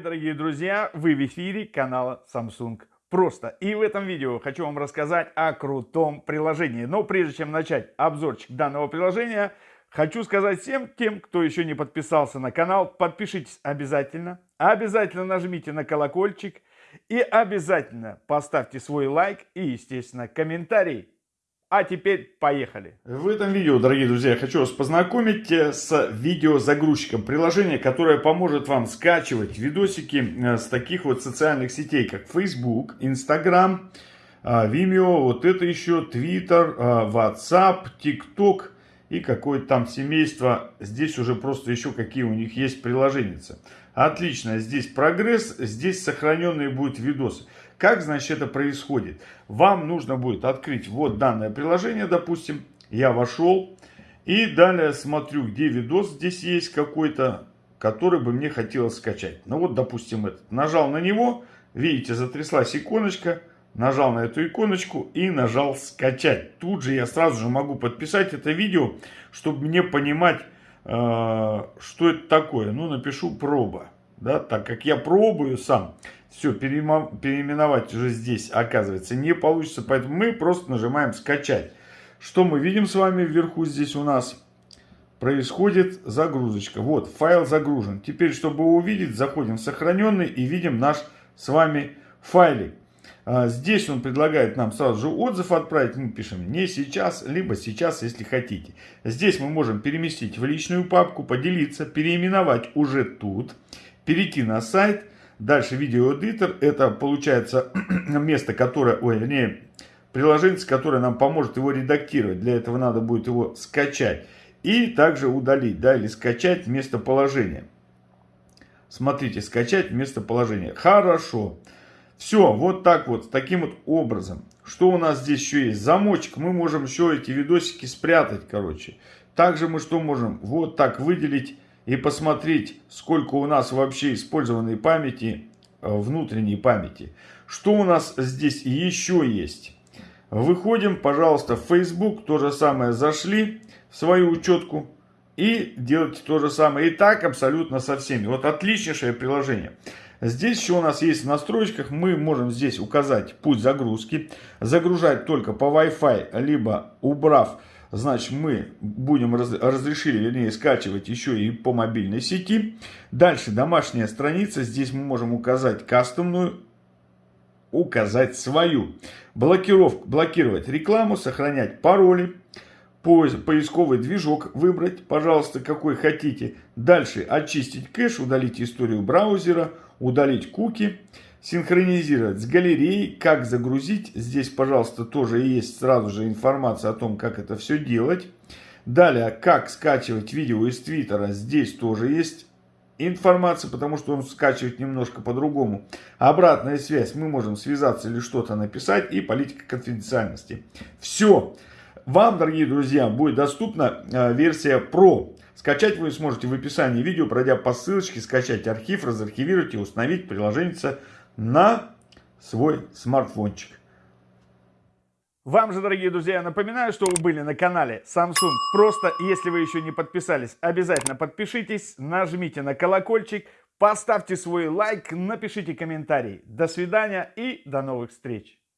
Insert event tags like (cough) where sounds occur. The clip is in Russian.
привет, дорогие друзья! Вы в эфире канала Samsung Просто. И в этом видео хочу вам рассказать о крутом приложении. Но прежде чем начать обзорчик данного приложения, хочу сказать всем тем, кто еще не подписался на канал, подпишитесь обязательно. Обязательно нажмите на колокольчик и обязательно поставьте свой лайк и, естественно, комментарий. А теперь поехали. В этом видео, дорогие друзья, я хочу вас познакомить э, с видеозагрузчиком. Приложение, которое поможет вам скачивать видосики э, с таких вот социальных сетей, как Facebook, Instagram, э, Vimeo, вот это еще Twitter, WhatsApp, TikTok и какое-то там семейство. Здесь уже просто еще какие у них есть приложения. Отлично, здесь прогресс, здесь сохраненные будут видосы. Как, значит, это происходит? Вам нужно будет открыть вот данное приложение, допустим. Я вошел. И далее смотрю, где видос здесь есть какой-то, который бы мне хотелось скачать. Ну вот, допустим, этот. Нажал на него. Видите, затряслась иконочка. Нажал на эту иконочку и нажал скачать. Тут же я сразу же могу подписать это видео, чтобы мне понимать, э, что это такое. Ну, напишу проба. Да, так как я пробую сам. Все, переименовать уже здесь, оказывается, не получится. Поэтому мы просто нажимаем «Скачать». Что мы видим с вами вверху здесь у нас? Происходит загрузочка. Вот, файл загружен. Теперь, чтобы увидеть, заходим в сохраненный и видим наш с вами файлик. А, здесь он предлагает нам сразу же отзыв отправить. Мы пишем не сейчас, либо сейчас, если хотите. Здесь мы можем переместить в личную папку, поделиться, переименовать уже тут, перейти на сайт Дальше видеоэдитор. Это получается (clears throat) место, которое, ой, вернее, приложение, которое нам поможет его редактировать. Для этого надо будет его скачать. И также удалить, да, или скачать местоположение. Смотрите, скачать местоположение. Хорошо. Все, вот так вот, таким вот образом. Что у нас здесь еще есть? Замочек. Мы можем еще эти видосики спрятать, короче. Также мы что можем? Вот так выделить и посмотреть, сколько у нас вообще использованной памяти, э, внутренней памяти. Что у нас здесь еще есть? Выходим, пожалуйста, в Facebook, то же самое зашли в свою учетку и делайте то же самое. И так абсолютно со всеми. Вот отличнейшее приложение. Здесь еще у нас есть в настройках, мы можем здесь указать путь загрузки, загружать только по Wi-Fi, либо убрав значит мы будем раз, разрешили, вернее, скачивать еще и по мобильной сети. Дальше домашняя страница, здесь мы можем указать кастомную, указать свою. Блокировку, блокировать рекламу, сохранять пароли, поисковый движок выбрать, пожалуйста, какой хотите. Дальше очистить кэш, удалить историю браузера, удалить куки синхронизировать с галереей, как загрузить. Здесь, пожалуйста, тоже есть сразу же информация о том, как это все делать. Далее, как скачивать видео из Твиттера. Здесь тоже есть информация, потому что он скачивает немножко по-другому. Обратная связь. Мы можем связаться или что-то написать. И политика конфиденциальности. Все. Вам, дорогие друзья, будет доступна э, версия Pro. Скачать вы сможете в описании видео, пройдя по ссылочке, скачать архив, разархивировать и установить приложение на свой смартфончик. Вам же, дорогие друзья, я напоминаю, что вы были на канале Samsung. Просто, если вы еще не подписались, обязательно подпишитесь, нажмите на колокольчик, поставьте свой лайк, напишите комментарий. До свидания и до новых встреч.